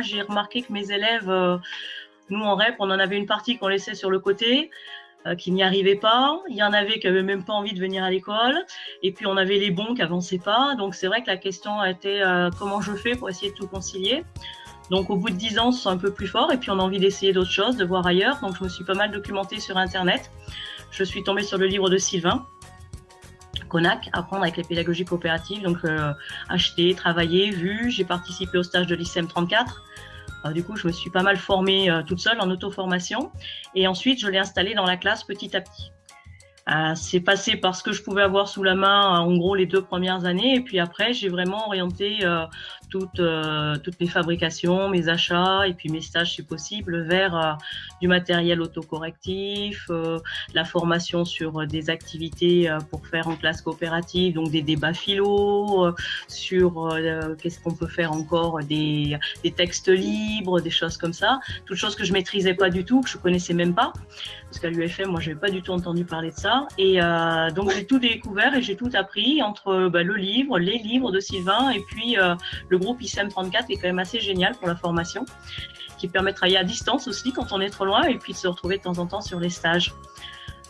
j'ai remarqué que mes élèves, euh, nous en REP, on en avait une partie qu'on laissait sur le côté, euh, qui n'y arrivaient pas. Il y en avait qui n'avaient même pas envie de venir à l'école. Et puis on avait les bons qui n'avançaient pas. Donc c'est vrai que la question était euh, comment je fais pour essayer de tout concilier? Donc au bout de 10 ans, c'est un peu plus fort et puis on a envie d'essayer d'autres choses, de voir ailleurs. Donc je me suis pas mal documentée sur Internet. Je suis tombée sur le livre de Sylvain, Apprendre avec les pédagogies coopératives. Donc euh, acheter, travailler, vu. J'ai participé au stage de l'ICM 34. Euh, du coup, je me suis pas mal formée euh, toute seule en auto-formation. Et ensuite, je l'ai installé dans la classe petit à petit. Euh, c'est passé par ce que je pouvais avoir sous la main, en gros, les deux premières années. Et puis après, j'ai vraiment orienté toutes, euh, toutes mes fabrications, mes achats et puis mes stages si possible vers euh, du matériel autocorrectif, euh, la formation sur des activités pour faire en classe coopérative, donc des débats philo, sur qu'est-ce qu'on peut faire encore, des, des, textes libres, des choses comme ça, toutes choses que je maîtrisais pas du tout, que je connaissais même pas, parce qu'à l'UFM, moi, j'avais pas du tout entendu parler de ça. Et donc, j'ai tout découvert et j'ai tout appris entre bah, le livre, les livres de Sylvain et puis le le groupe ICM 34 est quand même assez génial pour la formation, qui permet de travailler à distance aussi quand on est trop loin et puis de se retrouver de temps en temps sur les stages.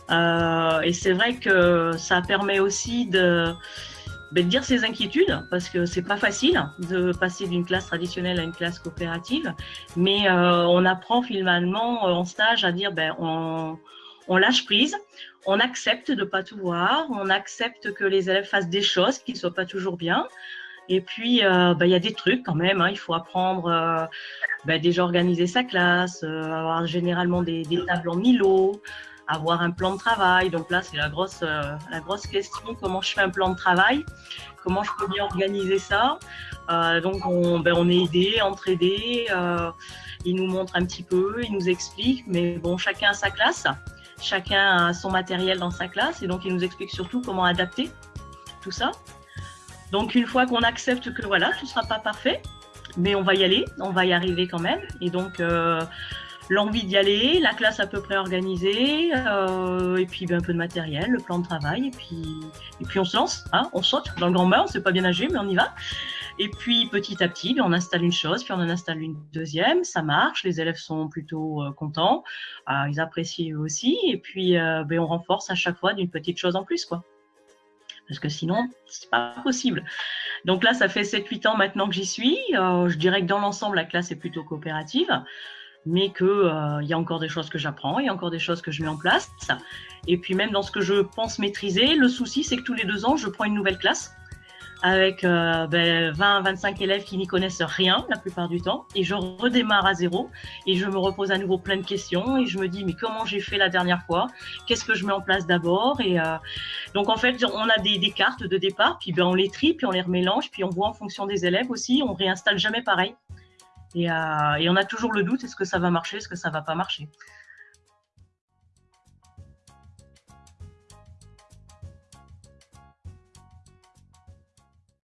Euh, et c'est vrai que ça permet aussi de, ben, de dire ses inquiétudes parce que c'est pas facile de passer d'une classe traditionnelle à une classe coopérative, mais euh, on apprend finalement en stage à dire ben on, on lâche prise, on accepte de pas tout voir, on accepte que les élèves fassent des choses qui ne soient pas toujours bien. Et puis, euh, bah, il y a des trucs quand même. Hein. Il faut apprendre euh, bah, déjà organiser sa classe, euh, avoir généralement des, tables en Milo, avoir un plan de travail. Donc là, c'est la grosse, la grosse question. Comment je fais un plan de travail? Comment je peux bien organiser ça? Donc, on, ben, on est aidé, entraidé. il nous montre un petit peu, il nous explique. Mais bon, chacun a sa classe. Chacun a son matériel dans sa classe. Et donc, il nous explique surtout comment adapter tout ça. Donc une fois qu'on accepte que voilà, tout ne sera pas parfait, mais on va y aller, on va y arriver quand même. Et donc euh, l'envie d'y aller, la classe à peu près organisée, euh, et puis ben, un peu de matériel, le plan de travail, et puis, on se lance, hein, on saute dans le grand bain, on ne sait pas bien nager, mais on y va. Et puis petit à petit, on installe une chose, puis on en installe une deuxième, ça marche, les élèves sont plutôt euh, contents, ils apprécient eux aussi, et puis ben, on renforce à chaque fois d'une petite chose en plus. quoi parce que sinon, c'est pas possible. Donc là, ça fait 7-8 ans maintenant que j'y suis. Euh, je dirais que dans l'ensemble, la classe est plutôt coopérative, mais qu'il euh, y a encore des choses que j'apprends, il y a encore des choses que je mets en place. Et puis même dans ce que je pense maîtriser, le souci, c'est que tous les deux ans, je prends une nouvelle classe avec euh, ben, 20-25 élèves qui n'y connaissent rien la plupart du temps, et je redémarre à zéro, et je me repose à nouveau plein de questions, et je me dis, mais comment j'ai fait la dernière fois? Qu'est-ce que je mets en place d'abord? Et euh, donc, en fait, on a des, des, cartes de départ, puis ben, on les trie, puis on les remélange, puis on voit en fonction des élèves aussi, on réinstalle jamais pareil. Et, euh, et on a toujours le doute, est-ce que ça va marcher, est-ce que ça va pas marcher?